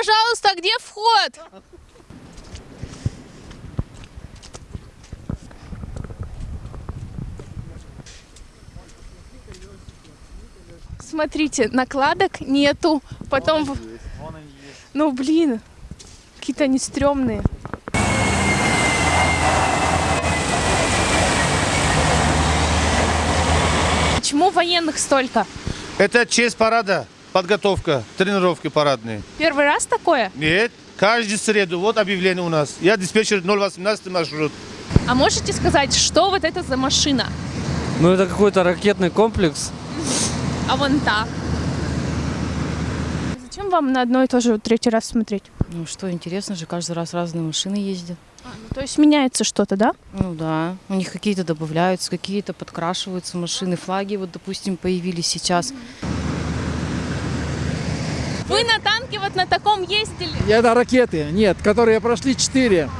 пожалуйста, где вход? Смотрите, накладок нету. Потом... в- Ну, блин, какие-то они стрёмные. Почему военных столько? Это честь парада, подготовка, тренировки парадные. Первый раз такое? Нет, каждую среду, вот объявление у нас. Я диспетчер 018 маршрут. А можете сказать, что вот это за машина? Ну, это какой-то ракетный комплекс. А вон та. Зачем вам на одно и то же третий раз смотреть? Ну что, интересно же, каждый раз разные машины ездят. Ну, то есть меняется что-то, да? Ну да, у них какие-то добавляются, какие-то подкрашиваются машины, флаги вот, допустим, появились сейчас. Вы на танке вот на таком ездили? Это ракеты, нет, которые прошли 4.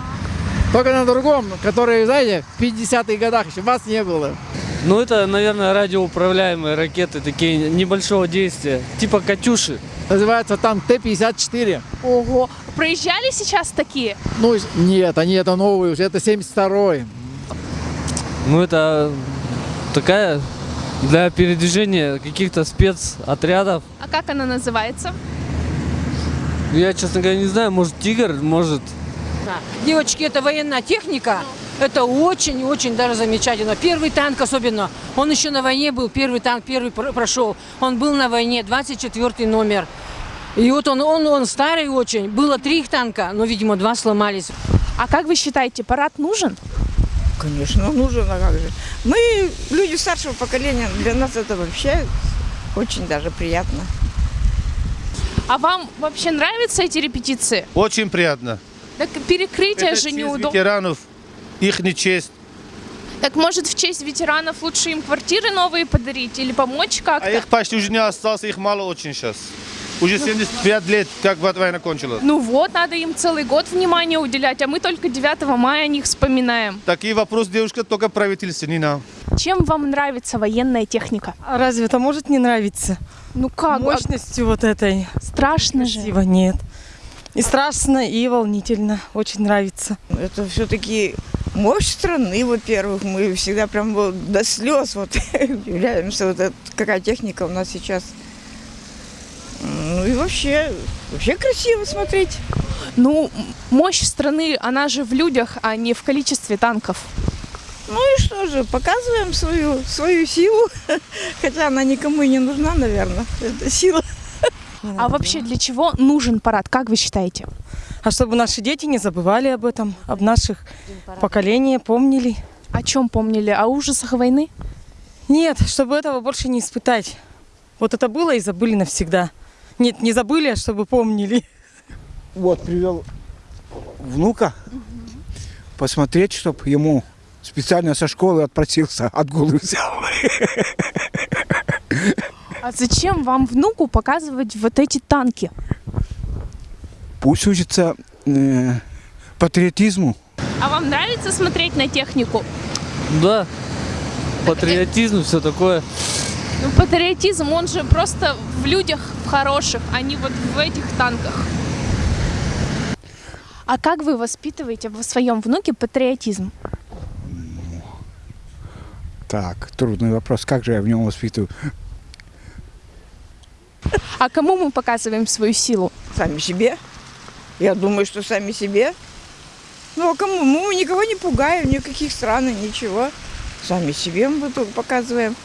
Только на другом, которые, знаете, в 50-х годах еще вас не было. Ну, это, наверное, радиоуправляемые ракеты, такие небольшого действия, типа «Катюши». Называется танк Т-54. Ого. Проезжали сейчас такие? Ну, нет, они это новые уже, это 72-й. Ну, это такая для передвижения каких-то спецотрядов. А как она называется? Я, честно говоря, не знаю, может, «Тигр», может... Девочки, это военная техника. Это очень-очень даже замечательно. Первый танк особенно. Он еще на войне был. Первый танк, первый пр- прошел. Он был на войне, 24 номер. И вот он, он, он старый очень. Было три их танка, но, видимо, два сломались. А как вы считаете, парад нужен? Конечно, нужен, а как же. Мы, люди старшего поколения, для нас это вообще очень даже приятно. А вам вообще нравятся эти репетиции? Очень приятно. Так перекрытие Это же неудобно. ветеранов, их не честь. Так может в честь ветеранов лучше им квартиры новые подарить или помочь как-то? А их почти уже не осталось, их мало очень сейчас. Уже 75 лет, как вот война кончилась. Ну вот, надо им целый год внимания уделять, а мы только 9 мая о них вспоминаем. Такие вопросы, девушка, только правительство, не нам. Чем вам нравится военная техника? А разве это может не нравиться? Ну как? Мощностью вот этой. А страшно же. Красиво нет. И страшно, и волнительно. Очень нравится. Это все-таки мощь страны, во-первых. Мы всегда прям вот до слез вот удивляемся, вот это, какая техника у нас сейчас. Ну и вообще, вообще красиво смотреть. Ну, мощь страны, она же в людях, а не в количестве танков. Ну и что же, показываем свою, свою силу, хотя она никому и не нужна, наверное, эта сила. А вообще для чего нужен парад, как вы считаете? А чтобы наши дети не забывали об этом, об наших поколениях, помнили. О чем помнили? О ужасах войны? Нет, чтобы этого больше не испытать. Вот это было и забыли навсегда. Нет, не забыли, а чтобы помнили. Вот, привел внука посмотреть, чтобы ему специально со школы отпросился, отгулы взял. А зачем вам внуку показывать вот эти танки? Пусть учится э, патриотизму. А вам нравится смотреть на технику? Да, патриотизм, все такое. Ну, патриотизм, он же просто в людях в хороших, а не вот в этих танках. А как вы воспитываете в своем внуке патриотизм? Так, трудный вопрос. Как же я в нем воспитываю? А кому мы показываем свою силу? Сами себе. Я думаю, что сами себе. Ну а кому? Мы никого не пугаем, никаких стран, ничего. Сами себе мы только показываем.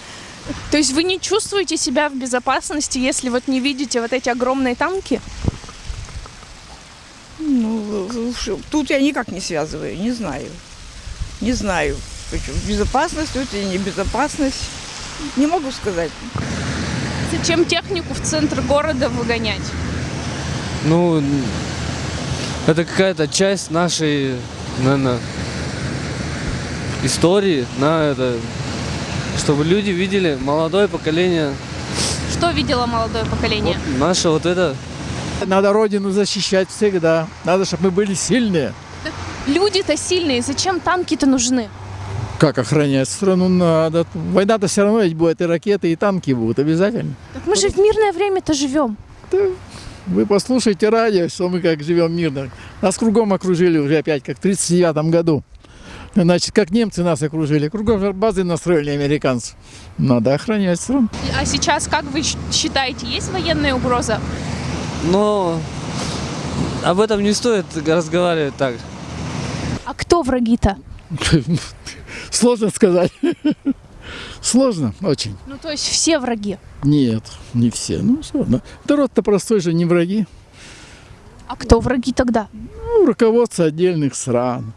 То есть вы не чувствуете себя в безопасности, если вот не видите вот эти огромные танки? Ну, тут я никак не связываю, не знаю. Не знаю. Безопасность тут и небезопасность. Не могу сказать. Зачем технику в центр города выгонять? Ну, это какая-то часть нашей, наверное, истории, на это, чтобы люди видели молодое поколение, Что видело молодое поколение? вот наше вот это. Надо родину защищать всегда. Надо, чтобы мы были сильные. Люди-то сильные, зачем танки-то нужны? Как охранять страну надо? Война-то все равно ведь будет, и ракеты, и танки будут обязательно. Так мы же в мирное время-то живем. Вы послушайте радио, что мы как живем мирно. Нас кругом окружили уже опять, как в 1939 году. Значит, как немцы нас окружили. Кругом базы настроили американцы. Надо охранять страну. А сейчас, как вы считаете, есть военная угроза? Но об этом не стоит разговаривать так. А кто враги-то? Сложно сказать. Сложно очень. Ну, то есть все враги. Нет, не все. Ну, сложно. Народ-то простой же, не враги. А кто враги тогда? Ну, руководство отдельных стран.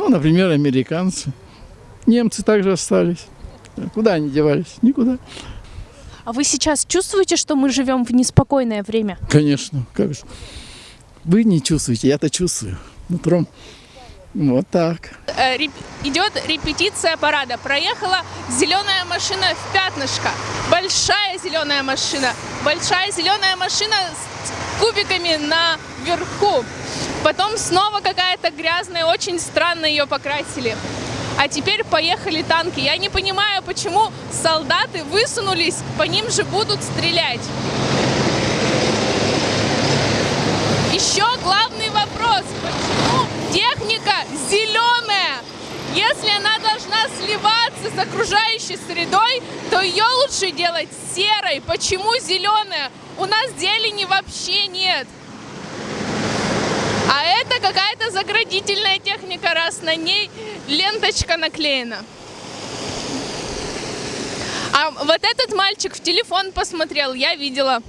Ну, например, американцы. Немцы также остались. Куда они девались? Никуда. А вы сейчас чувствуете, что мы живем в неспокойное время? Конечно, как же. Вы не чувствуете, я-то чувствую. Нутром. Вот так. Э, реп- идет репетиция парада. Проехала зеленая машина в пятнышко. Большая зеленая машина. Большая зеленая машина с кубиками наверху. Потом снова какая-то грязная, очень странно ее покрасили. А теперь поехали танки. Я не понимаю, почему солдаты высунулись, по ним же будут стрелять. Еще главный вопрос. Почему техника зеленая? Если она должна сливаться с окружающей средой, то ее лучше делать серой. Почему зеленая? У нас зелени вообще нет. А это какая-то заградительная техника, раз на ней ленточка наклеена. А вот этот мальчик в телефон посмотрел, я видела.